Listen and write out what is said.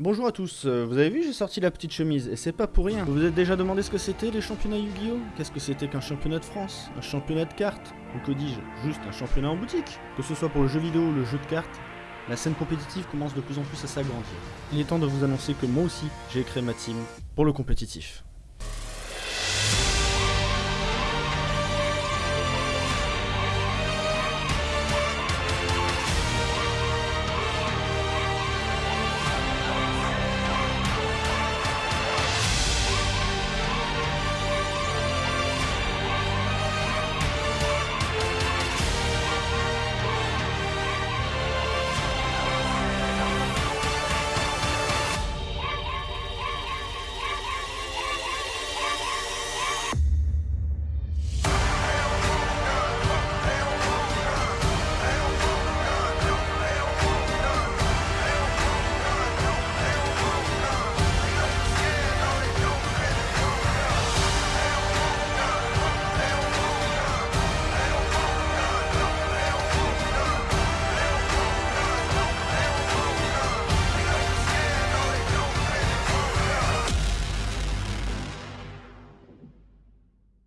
Bonjour à tous, euh, vous avez vu j'ai sorti la petite chemise et c'est pas pour rien. Vous vous êtes déjà demandé ce que c'était les championnats Yu-Gi-Oh? Qu'est-ce que c'était qu'un championnat de France? Un championnat de cartes? Ou que dis-je Juste un championnat en boutique? Que ce soit pour le jeu vidéo ou le jeu de cartes, la scène compétitive commence de plus en plus à s'agrandir. Il est temps de vous annoncer que moi aussi j'ai créé ma team pour le compétitif.